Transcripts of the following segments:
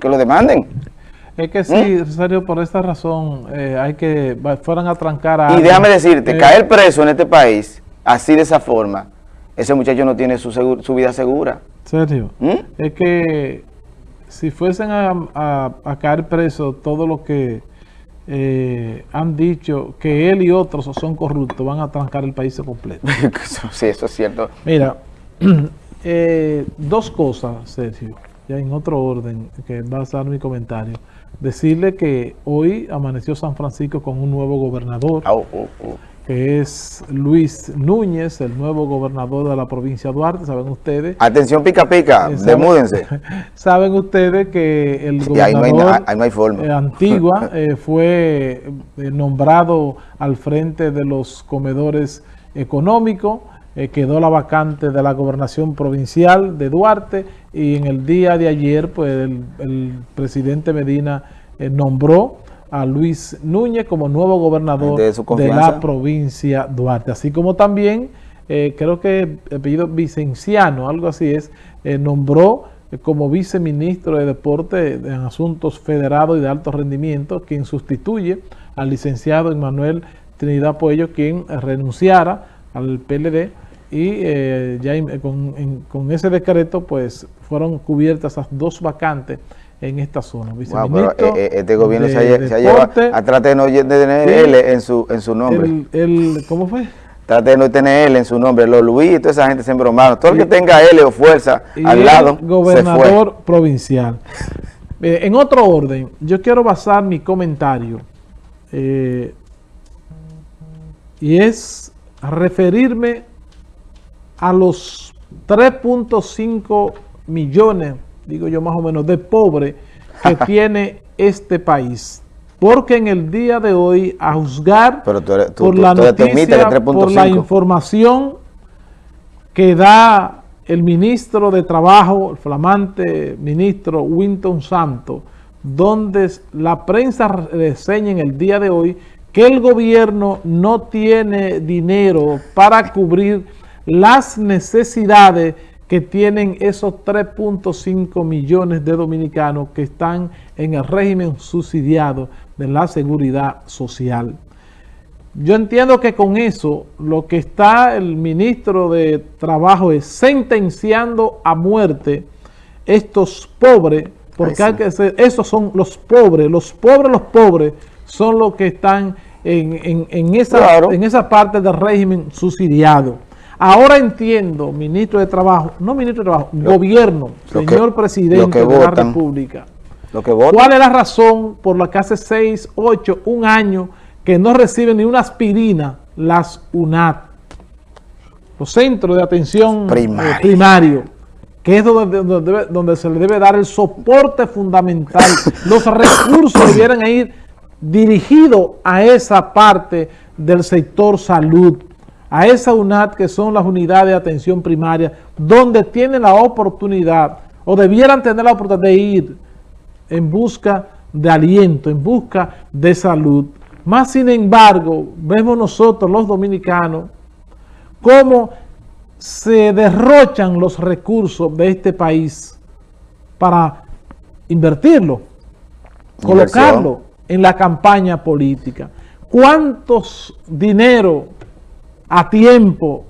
que lo demanden. Es que sí, ¿Mm? por esta razón eh, hay que, fueran a trancar a... Y déjame decirte, eh, caer preso en este país, así de esa forma, ese muchacho no tiene su, su vida segura. ¿Serio? ¿Mm? Es que si fuesen a, caer preso todo lo que eh, han dicho que él y otros son corruptos, van a trancar el país completo. sí, eso es cierto. Mira, dos cosas, Sergio, ya en otro orden, que va a ser mi comentario. Decirle que hoy amaneció San Francisco con un nuevo gobernador, oh, oh, oh. que es Luis Núñez, el nuevo gobernador de la provincia de Duarte, saben ustedes. Atención pica pica, eh, demúdense. Saben ustedes que el gobernador eh, Antigua eh, fue nombrado al frente de los comedores económicos, quedó la vacante de la gobernación provincial de Duarte y en el día de ayer pues el, presidente Medina eh, nombró a Luis Núñez como nuevo gobernador de, la provincia Duarte. Así como también, eh, creo que el apellido Vicenciano, algo así es, eh, nombró como viceministro de Deporte en Asuntos Federados y de Alto Rendimiento, quien sustituye al licenciado Emanuel Trinidad Puello, quien renunciara al PLD y eh, ya con, ese decreto pues fueron cubiertas esas dos vacantes en esta zona. Eh, eh, este gobierno se, ha, llevado a tratar de no tener L en su, en su nombre. El, ¿Cómo fue? Trate de no tener L en su nombre. Los Luis y toda esa gente se embromaron. Todo el que tenga L o fuerza al lado gobernador provincial. en otro orden, yo quiero basar mi comentario y es referirme a los 3.5 millones, digo yo más o menos, de pobres que tiene este país. Porque en el día de hoy, a juzgar por la noticia, por la información que da el ministro de Trabajo, el flamante ministro Winton Santos, donde la prensa reseña en el día de hoy que el gobierno no tiene dinero para cubrir las necesidades que tienen esos 3.5 millones de dominicanos que están en el régimen subsidiado de la seguridad social. Yo entiendo que con eso lo que está el ministro de Trabajo es sentenciando a muerte estos pobres, porque hay que ser, esos son los pobres, los pobres, los pobres son los que están en, esa, en esa parte del régimen subsidiado. Ahora entiendo, ministro de Trabajo, no ministro de Trabajo, gobierno, señor presidente de la República. ¿Cuál es la razón por la que hace 6, 8, un año que no reciben ni una aspirina las UNAT? Los centros de atención eh, primario, que es donde, donde, se le debe dar el soporte fundamental. Los recursos debieran ir dirigidos a esa parte del sector salud a esa UNAT que son las unidades de atención primaria, donde tienen la oportunidad o debieran tener la oportunidad de ir en busca de aliento, en busca de salud. Más sin embargo, vemos nosotros los dominicanos cómo se derrochan los recursos de este país para invertirlo, colocarlo en la campaña política. ¿Cuántos dinero a tiempo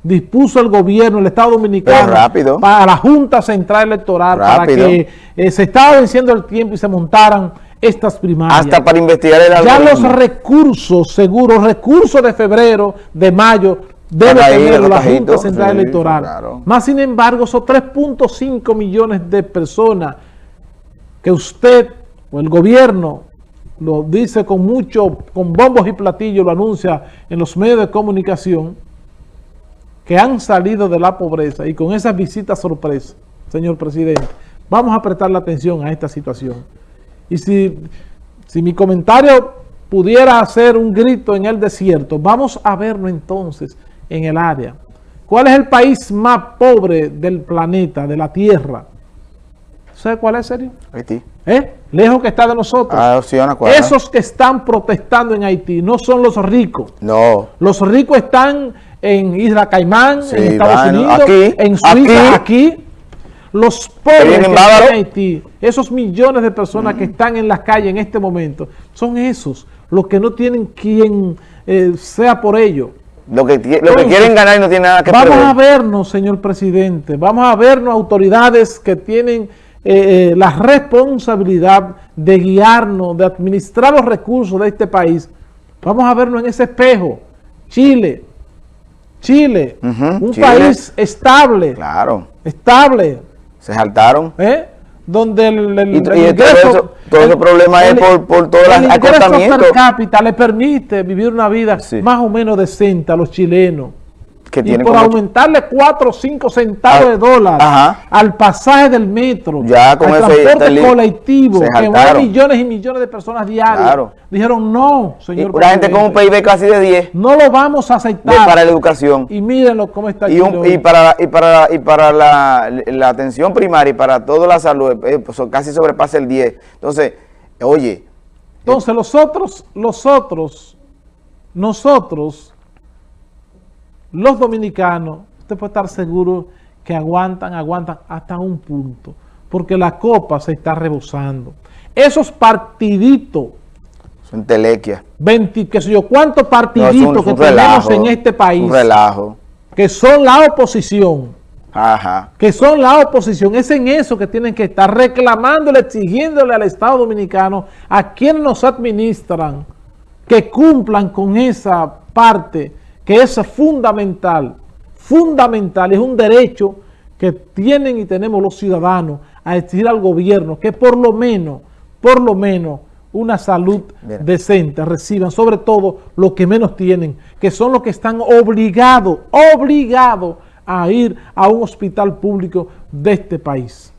dispuso el gobierno, el Estado Dominicano, para la Junta Central Electoral, para que eh, se estaba venciendo el tiempo y se montaran estas primarias. Hasta para investigar el Ya los recursos, seguros, recursos de febrero, de mayo, debe tener la Junta Central Electoral. Más sin embargo, son 3.5 millones de personas que usted o el gobierno lo dice con mucho, con bombos y platillos, lo anuncia en los medios de comunicación, que han salido de la pobreza y con esas visitas sorpresa, señor presidente, vamos a prestar la atención a esta situación. Y si, si mi comentario pudiera hacer un grito en el desierto, vamos a verlo entonces en el área. ¿Cuál es el país más pobre del planeta, de la Tierra? ¿Sabe cuál es, serio? Haití. ¿Eh? Lejos que está de nosotros. Ah, Esos que están protestando en Haití no son los ricos. No. Los ricos están en Isla Caimán, en Estados Unidos, en Suiza, aquí. los pobres que están en Haití, esos millones de personas que están en las calles en este momento, son esos los que no tienen quien eh, sea por ello. Lo que, lo que quieren ganar y no tienen nada que Vamos perder. a vernos, señor presidente, vamos a vernos autoridades que tienen eh, eh, la responsabilidad de guiarnos, de administrar los recursos de este país. Vamos a vernos en ese espejo. Chile, Chile, un Chile. país estable, Claro, estable, se saltaron. ¿eh? donde el, el- Y- el y todo eso- todo ese problema es por- por todo el ingreso per cápita le permite vivir una vida Sí. más o menos decente a los chilenos. Que y por como- aumentarle 4 o 5 centavos Ah, de dólar ajá. al pasaje del metro, Ya con al transporte li- colectivo, que jaltaron. millones y millones de personas diarias, Claro. dijeron no, Y señor una gente con un PIB casi de 10 no lo vamos a de- aceptar. para la educación. y mírenlo cómo está Y, un- y para, y para, y para la, la atención primaria y para toda la salud, eh, pues, casi sobrepasa el 10. Entonces, oye, Entonces los otros, los otros, nosotros, los dominicanos, usted puede estar seguro que aguantan, aguantan hasta un punto, porque la copa se está rebosando. Esos partiditos, son telequia. 20, qué sé yo, cuántos No, partiditos es un- que tenemos en este país, Un relajo. que son la oposición, Ajá. que son la oposición, es en eso que tienen que estar reclamándole, exigiéndole al Estado Dominicano, a quienes nos administran, que cumplan con esa parte que es fundamental, fundamental, es un derecho que tienen y tenemos los ciudadanos a exigir al gobierno que por lo menos, por lo menos, una salud decente reciban, sobre todo los que menos tienen, que son los que están obligados, obligados a ir a un hospital público de este país.